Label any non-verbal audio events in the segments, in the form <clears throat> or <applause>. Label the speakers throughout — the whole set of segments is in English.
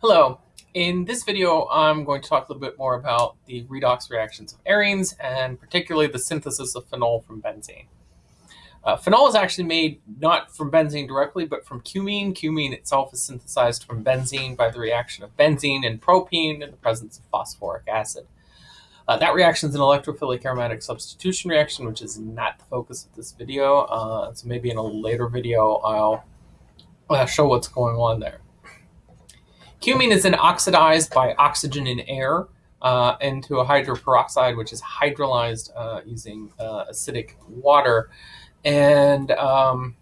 Speaker 1: Hello. In this video, I'm going to talk a little bit more about the redox reactions of arenes and particularly the synthesis of phenol from benzene. Uh, phenol is actually made not from benzene directly, but from cumene. Cumene itself is synthesized from benzene by the reaction of benzene and propene in the presence of phosphoric acid. Uh, that reaction is an electrophilic aromatic substitution reaction, which is not the focus of this video. Uh, so maybe in a later video, I'll uh, show what's going on there. Cumene is then oxidized by oxygen in air uh, into a hydroperoxide, which is hydrolyzed uh, using uh, acidic water. And um,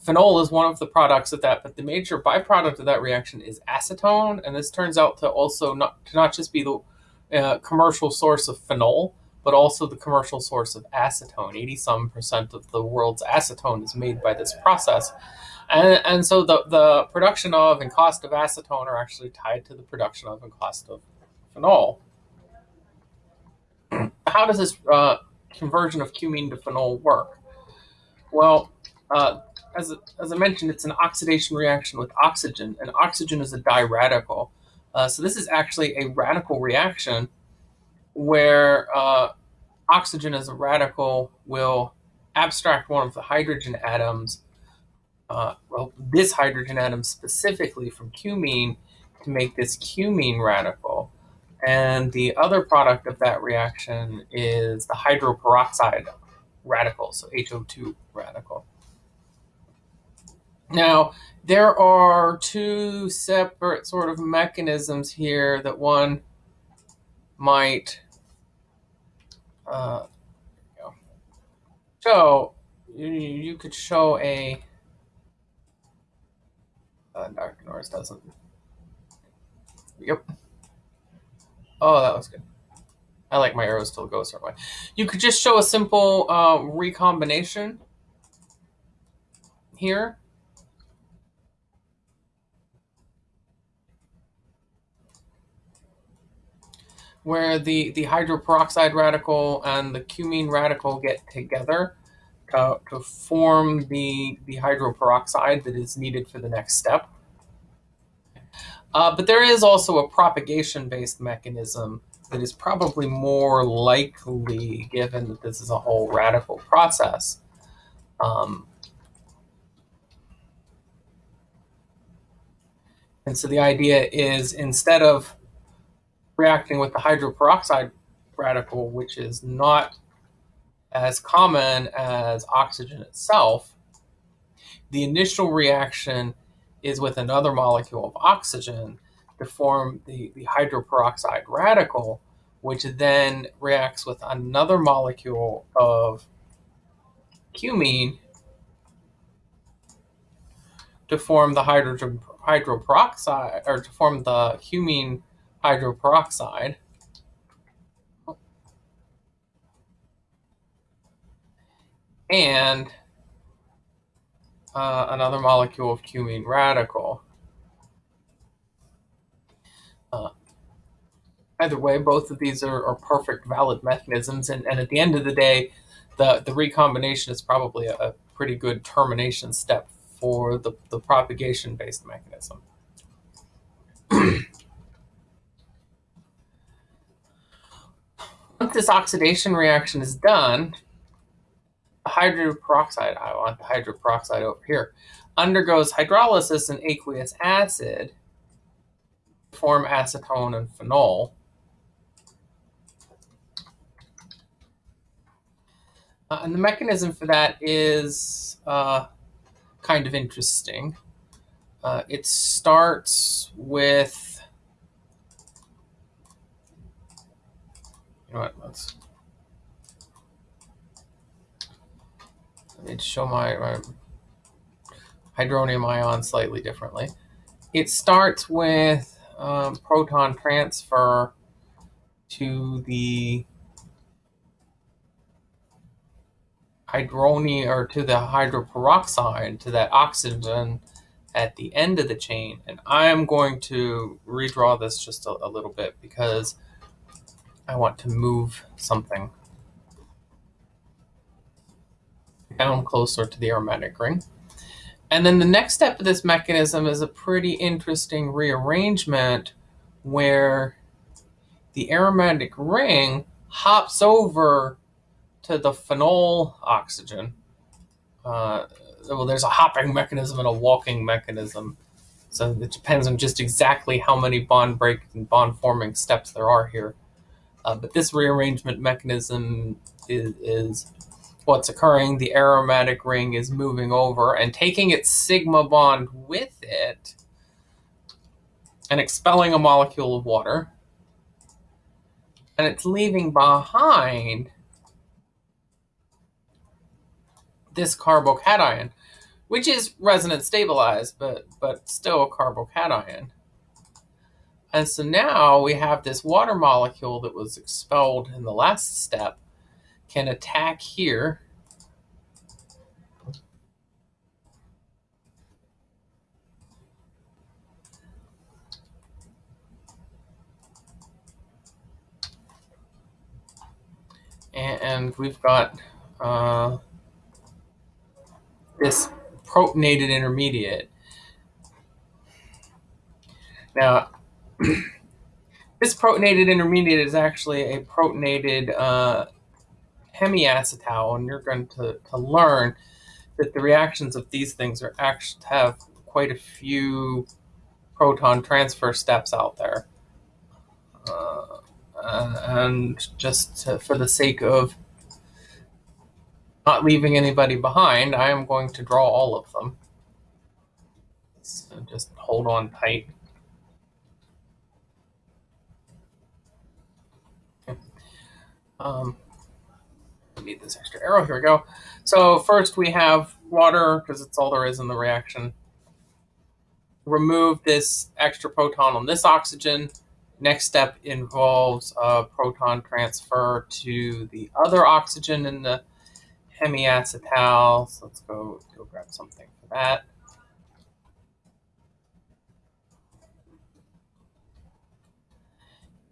Speaker 1: phenol is one of the products of that, but the major byproduct of that reaction is acetone. And this turns out to also not, to not just be the uh, commercial source of phenol, but also the commercial source of acetone. 80 some percent of the world's acetone is made by this process. And, and so the, the production of and cost of acetone are actually tied to the production of and cost of phenol. <clears throat> How does this uh, conversion of cumene to phenol work? Well, uh, as, as I mentioned, it's an oxidation reaction with oxygen, and oxygen is a diradical. Uh, so this is actually a radical reaction where uh, oxygen as a radical will abstract one of the hydrogen atoms uh, well, this hydrogen atom specifically from cumene to make this cumene radical. And the other product of that reaction is the hydroperoxide radical, so HO2 radical. Now, there are two separate sort of mechanisms here that one might uh, so You, you could show a uh, Dr. Norris doesn't. Yep. Oh, that was good. I like my arrows to go a certain way. You could just show a simple uh, recombination here. Where the, the hydroperoxide radical and the cumene radical get together to, to form the, the hydroperoxide that is needed for the next step. Uh, but there is also a propagation-based mechanism that is probably more likely given that this is a whole radical process. Um, and so the idea is instead of reacting with the hydroperoxide radical, which is not as common as oxygen itself, the initial reaction is with another molecule of oxygen to form the, the hydroperoxide radical, which then reacts with another molecule of cumene to form the hydrogen hydroperoxide or to form the cumene hydroperoxide and uh, another molecule of cumene radical. Uh, either way, both of these are, are, perfect valid mechanisms. And, and at the end of the day, the, the recombination is probably a, a pretty good termination step for the, the propagation-based mechanism. <clears throat> Once this oxidation reaction is done, hydroperoxide, I want the hydroperoxide over here, undergoes hydrolysis in aqueous acid to form acetone and phenol. Uh, and the mechanism for that is uh, kind of interesting. Uh, it starts with, what, let's need to show my, my hydronium ion slightly differently. It starts with um, proton transfer to the hydronium or to the hydroperoxide, to that oxygen at the end of the chain. And I am going to redraw this just a, a little bit because I want to move something down closer to the aromatic ring. And then the next step of this mechanism is a pretty interesting rearrangement where the aromatic ring hops over to the phenol oxygen. Uh, well, there's a hopping mechanism and a walking mechanism. So it depends on just exactly how many bond break and bond forming steps there are here. Uh, but this rearrangement mechanism is, is what's occurring. The aromatic ring is moving over and taking its sigma bond with it and expelling a molecule of water. And it's leaving behind this carbocation, which is resonance stabilized, but, but still a carbocation. And so now we have this water molecule that was expelled in the last step can attack here. And we've got uh, this protonated intermediate. Now, <clears throat> this protonated intermediate is actually a protonated uh, hemiacetal, and you're going to, to learn that the reactions of these things are actually have quite a few proton transfer steps out there. Uh, and just to, for the sake of not leaving anybody behind, I am going to draw all of them. So just hold on tight. Um, need this extra arrow. Here we go. So first we have water, because it's all there is in the reaction. Remove this extra proton on this oxygen. Next step involves a proton transfer to the other oxygen in the hemiacetal. So let's go, go grab something for that.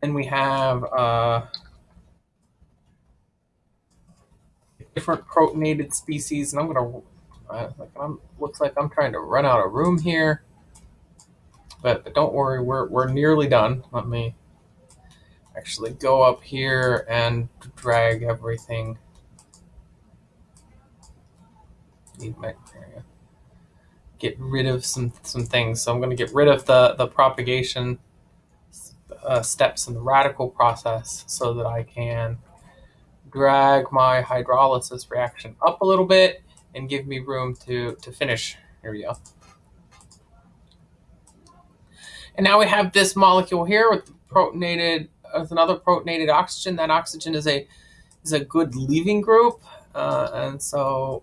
Speaker 1: Then we have uh, different protonated species, and I'm gonna uh, like I'm looks like I'm trying to run out of room here. But, but don't worry, we're we're nearly done. Let me actually go up here and drag everything. Need my area. Get rid of some some things. So I'm to get rid of the the propagation uh, steps in the radical process so that I can drag my hydrolysis reaction up a little bit and give me room to, to finish. Here we go. And now we have this molecule here with protonated with another protonated oxygen. That oxygen is a is a good leaving group, uh, and so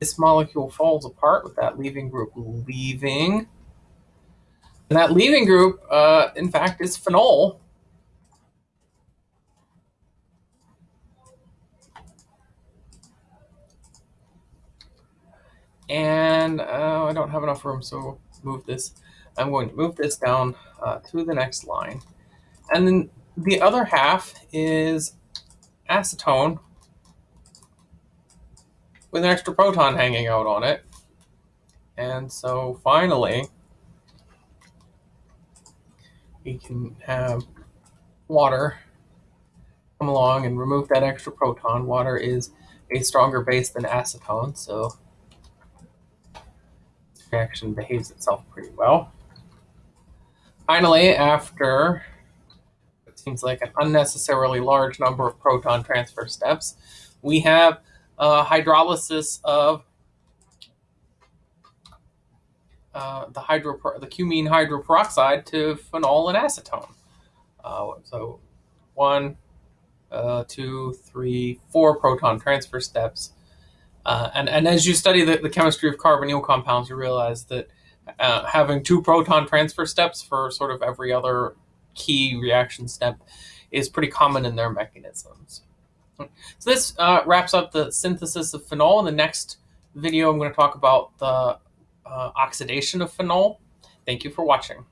Speaker 1: this molecule falls apart with that leaving group leaving. And that leaving group, uh, in fact, is phenol, And uh, I don't have enough room, so move this. I'm going to move this down uh, to the next line. And then the other half is acetone with an extra proton hanging out on it. And so finally, we can have water come along and remove that extra proton. Water is a stronger base than acetone, so reaction behaves itself pretty well. Finally, after it seems like an unnecessarily large number of proton transfer steps, we have uh, hydrolysis of uh, the hydro the cumene hydroperoxide to phenol and acetone. Uh, so one, uh, two, three, four proton transfer steps uh, and, and as you study the, the chemistry of carbonyl compounds, you realize that uh, having two proton transfer steps for sort of every other key reaction step is pretty common in their mechanisms. So this uh, wraps up the synthesis of phenol. In the next video, I'm going to talk about the uh, oxidation of phenol. Thank you for watching.